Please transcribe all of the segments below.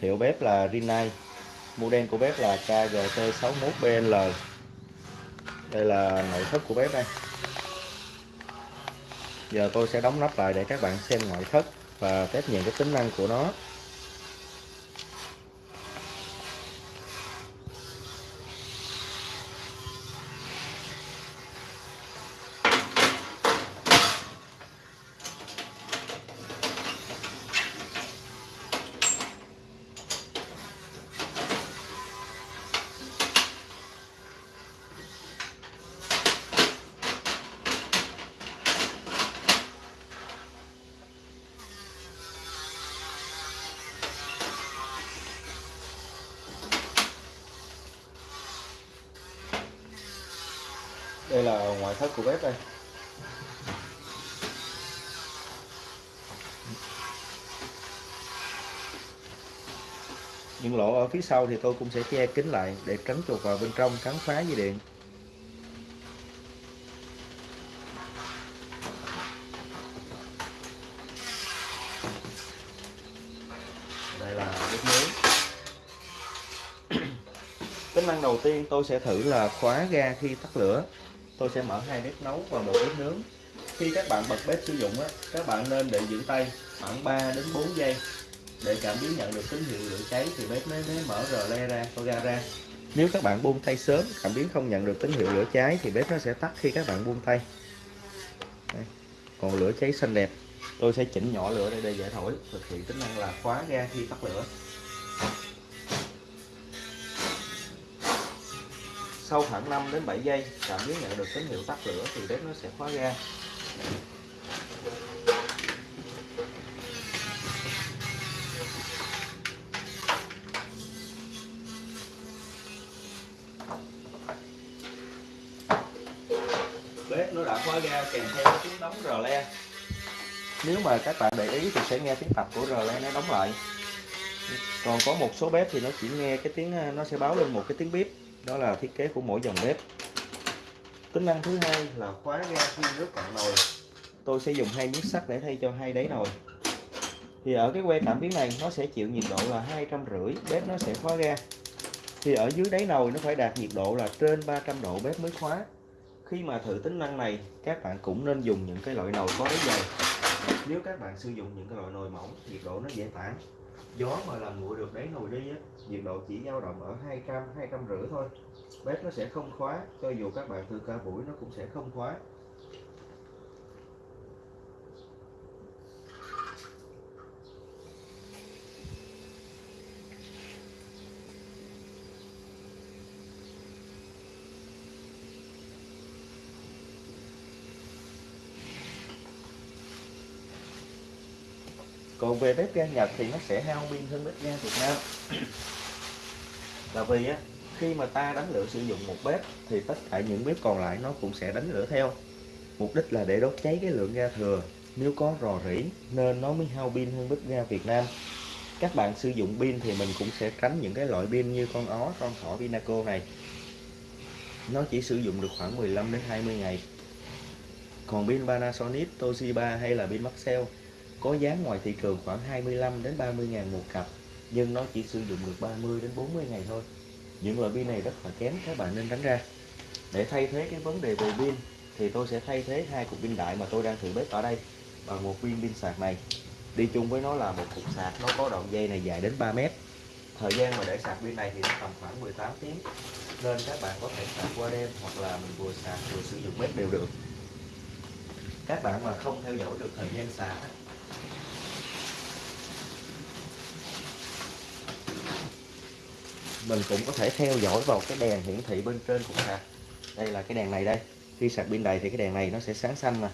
Hiệu bếp là Rinnai. Model của bếp là KGT61BL. Đây là nội thất của bếp đây. Giờ tôi sẽ đóng nắp lại để các bạn xem ngoại thất và test những cái tính năng của nó. Đây là ngoại thất của bếp đây. Những lỗ ở phía sau thì tôi cũng sẽ che kín lại để tránh chuột vào bên trong cắn phá dây điện. Đây là bếp nướng. Tính năng đầu tiên tôi sẽ thử là khóa ga khi tắt lửa tôi sẽ mở hai bếp nấu và một bếp nướng. Khi các bạn bật bếp sử dụng á, các bạn nên để giữ tay khoảng 3 đến 4 giây. Để cảm biến nhận được tín hiệu lửa cháy thì bếp mới, mới mở rờ le ra có ga ra. Nếu các bạn buông tay sớm cảm biến không nhận được tín hiệu lửa cháy thì bếp nó sẽ tắt khi các bạn buông tay. Đây. còn lửa cháy xanh đẹp. Tôi sẽ chỉnh nhỏ lửa đây để dễ thổi thực hiện tính năng là khóa ga khi tắt lửa. Sau khoảng 5 đến 7 giây cảm biến nhận được tín hiệu tắt lửa thì bếp nó sẽ khóa ga. Bếp nó đã khóa ga kèm theo tiếng đóng rờ le. Nếu mà các bạn để ý thì sẽ nghe tiếng tập của rờ le nó đóng lại. Còn có một số bếp thì nó chỉ nghe cái tiếng, nó sẽ báo lên một cái tiếng bếp đó là thiết kế của mỗi dòng bếp. Tính năng thứ hai là khóa ga khi nước cạn nồi. Tôi sẽ dùng hai miếng sắt để thay cho hai đáy nồi. Thì ở cái que cảm biến này nó sẽ chịu nhiệt độ là hai trăm rưỡi bếp nó sẽ khóa ga. Thì ở dưới đáy nồi nó phải đạt nhiệt độ là trên 300 độ bếp mới khóa. Khi mà thử tính năng này các bạn cũng nên dùng những cái loại nồi có đáy dày. Nếu các bạn sử dụng những cái loại nồi mỏng nhiệt độ nó dễ tản gió mà làm nguội được đáy nồi đi á, nhiệt độ chỉ dao động ở 200 250 thôi. Bếp nó sẽ không khóa, cho dù các bạn từ ca buổi nó cũng sẽ không khóa. Còn về bếp ga Nhật thì nó sẽ hao pin hơn bếp ga Việt Nam. Là vì á khi mà ta đánh lửa sử dụng một bếp thì tất cả những bếp còn lại nó cũng sẽ đánh lửa theo. Mục đích là để đốt cháy cái lượng ga thừa. Nếu có rò rỉ nên nó mới hao pin hơn bếp ga Việt Nam. Các bạn sử dụng pin thì mình cũng sẽ tránh những cái loại pin như con ó con thỏ Pinaco này. Nó chỉ sử dụng được khoảng 15 đến 20 ngày. Còn pin Panasonic, Toshiba hay là pin Maxell có giá ngoài thị trường khoảng 25 đến 30 ngàn một cặp, nhưng nó chỉ sử dụng được 30 đến 40 ngày thôi. Những loại pin này rất là kém, các bạn nên tránh ra. Để thay thế cái vấn đề về pin, thì tôi sẽ thay thế hai cục pin đại mà tôi đang thử bếp ở đây bằng một viên pin sạc này. Đi chung với nó là một cục sạc, nó có đoạn dây này dài đến 3 mét. Thời gian mà để sạc pin này thì nó tầm khoảng 18 tiếng. Nên các bạn có thể sạc qua đêm hoặc là mình vừa sạc vừa sử dụng bếp đều được. Các bạn mà không theo dõi được thời gian sạc mình cũng có thể theo dõi vào cái đèn hiển thị bên trên của sạc. Đây là cái đèn này đây. Khi sạc pin đầy thì cái đèn này nó sẽ sáng xanh nè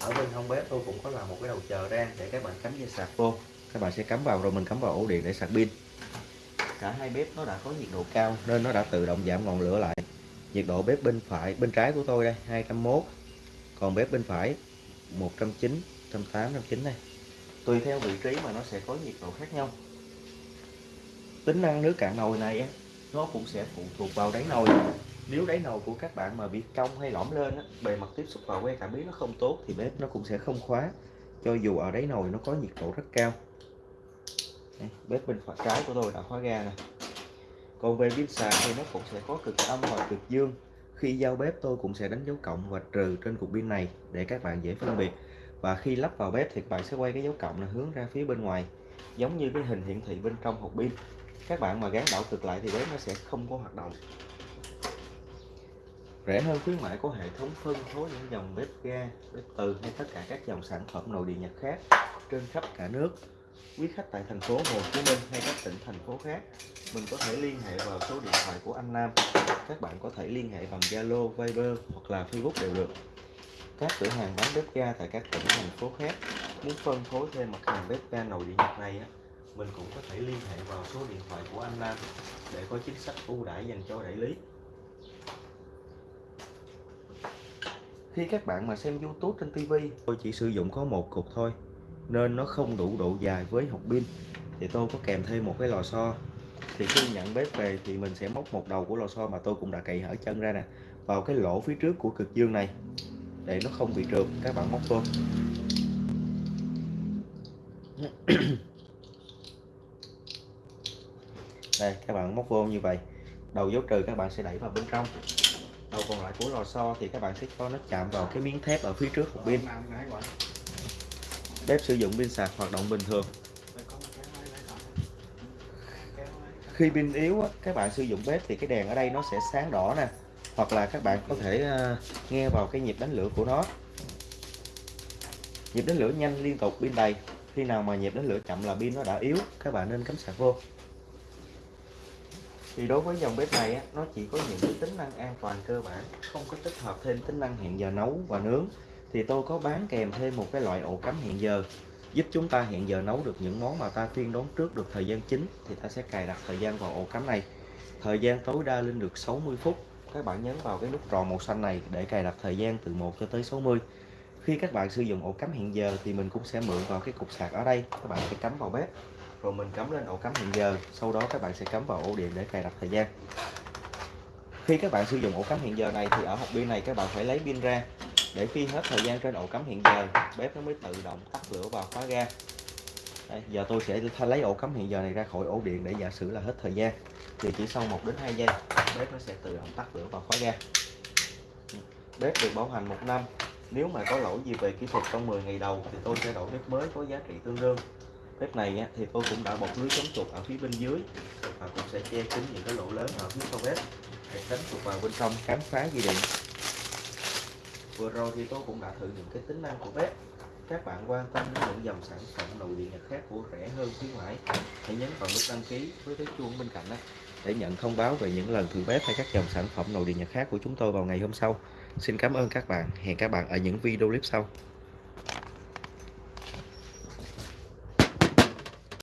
ở bên hông bếp tôi cũng có làm một cái đầu chờ ra để các bạn cắm dây sạc vô. Các bạn sẽ cắm vào rồi mình cắm vào ổ điện để sạc pin. Cả hai bếp nó đã có nhiệt độ cao nên nó đã tự động giảm ngọn lửa lại. Nhiệt độ bếp bên phải, bên trái của tôi đây 201 còn bếp bên phải 109 108 109 này tùy theo vị trí mà nó sẽ có nhiệt độ khác nhau tính năng nước cạn nồi này á, nó cũng sẽ phụ thuộc vào đáy nồi. Nếu đáy nồi của các bạn mà bị cong hay lõm lên á, bề mặt tiếp xúc vào que cảm biến nó không tốt thì bếp nó cũng sẽ không khóa cho dù ở đáy nồi nó có nhiệt độ rất cao. Đây, bếp bên phải trái của tôi đã khóa ga nè. Còn về pin sạc thì nó cũng sẽ có cực âm và cực dương. Khi giao bếp tôi cũng sẽ đánh dấu cộng và trừ trên cục pin này để các bạn dễ phân biệt. Và khi lắp vào bếp thì các bạn sẽ quay cái dấu cộng là hướng ra phía bên ngoài giống như cái hình hiển thị bên trong hộp pin các bạn mà gắn đảo cực lại thì bếp nó sẽ không có hoạt động. Rẻ hơn khuyến mãi có hệ thống phân phối những dòng bếp ga bếp từ hay tất cả các dòng sản phẩm nội địa nhật khác trên khắp cả nước. Quý khách tại thành phố Hồ Chí Minh hay các tỉnh thành phố khác mình có thể liên hệ vào số điện thoại của anh Nam. Các bạn có thể liên hệ bằng Zalo, Viber hoặc là Facebook đều được. Các cửa hàng bán bếp ga tại các tỉnh thành phố khác muốn phân phối thêm mặt hàng bếp ga nội địa nhật này á mình cũng có thể liên hệ vào số điện thoại của anh Nam để có chính sách ưu đãi dành cho đại lý. Khi các bạn mà xem YouTube trên TV tôi chỉ sử dụng có một cục thôi nên nó không đủ độ dài với hộp pin. Thì tôi có kèm thêm một cái lò xo. Thì khi nhận bếp về thì mình sẽ móc một đầu của lò xo mà tôi cũng đã cậy hở chân ra nè vào cái lỗ phía trước của cực dương này để nó không bị trượt. Các bạn móc vô đây, các bạn móc vô như vậy. Đầu dấu trừ các bạn sẽ đẩy vào bên trong. Đầu còn lại của lò xo thì các bạn sẽ cho nó chạm vào cái miếng thép ở phía trước của pin. Bếp sử dụng pin sạc hoạt động bình thường. Khi pin yếu các bạn sử dụng bếp thì cái đèn ở đây nó sẽ sáng đỏ nè. Hoặc là các bạn có thể à, nghe vào cái nhịp đánh lửa của nó. Nhịp đánh lửa nhanh liên tục pin đầy. Khi nào mà nhịp đánh lửa chậm là pin nó đã yếu, các bạn nên cắm sạc vô thì đối với dòng bếp này á, nó chỉ có những cái tính năng an toàn cơ bản không có tích hợp thêm tính năng hẹn giờ nấu và nướng. Thì tôi có bán kèm thêm một cái loại ổ cắm hẹn giờ giúp chúng ta hẹn giờ nấu được những món mà ta tiên đoán trước được thời gian chính thì ta sẽ cài đặt thời gian vào ổ cắm này. Thời gian tối đa lên được 60 phút các bạn nhấn vào cái nút tròn màu xanh này để cài đặt thời gian từ 1 cho tới 60 khi các bạn sử dụng ổ cắm hẹn giờ thì mình cũng sẽ mượn vào cái cục sạc ở đây các bạn sẽ cắm vào bếp rồi mình cắm lên ổ cắm hiện giờ. Sau đó các bạn sẽ cắm vào ổ điện để cài đặt thời gian. Khi các bạn sử dụng ổ cắm hiện giờ này thì ở hộp pin này các bạn phải lấy pin ra. Để khi hết thời gian trên ổ cắm hiện giờ bếp nó mới tự động tắt lửa và khóa ga. Đây, giờ tôi sẽ lấy ổ cắm hiện giờ này ra khỏi ổ điện để giả sử là hết thời gian. Thì chỉ sau 1 đến 2 giây bếp nó sẽ tự động tắt lửa và khóa ga. Bếp được bảo hành một năm. Nếu mà có lỗi gì về kỹ thuật trong 10 ngày đầu thì tôi sẽ đổi bếp mới có giá trị tương đương bếp này á, thì tôi cũng đã bọc lưới chống chuột ở phía bên dưới. Và cũng sẽ che kín những cái lỗ lớn ở phía sau bếp để tránh chuột vào bên trong khám phá dây điện. Vừa rồi thì tôi cũng đã thử những cái tính năng của bếp. Các bạn quan tâm đến những dòng sản phẩm nội địa nhật khác của rẻ hơn khuyến mãi hãy nhấn vào nút đăng ký với cái chuông bên cạnh đó để nhận thông báo về những lần thử bếp hay các dòng sản phẩm nội địa nhật khác của chúng tôi vào ngày hôm sau. Xin cảm ơn các bạn. Hẹn các bạn ở những video clip sau.